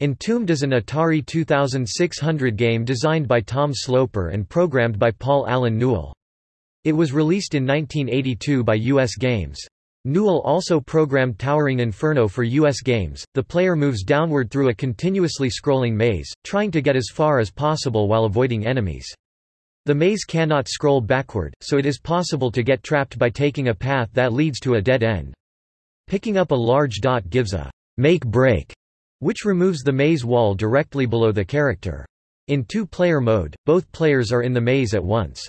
Entombed is an Atari 2600 game designed by Tom Sloper and programmed by Paul Allen Newell. It was released in 1982 by US Games. Newell also programmed Towering Inferno for US Games. The player moves downward through a continuously scrolling maze, trying to get as far as possible while avoiding enemies. The maze cannot scroll backward, so it is possible to get trapped by taking a path that leads to a dead end. Picking up a large dot gives a make-break, which removes the maze wall directly below the character. In two-player mode, both players are in the maze at once.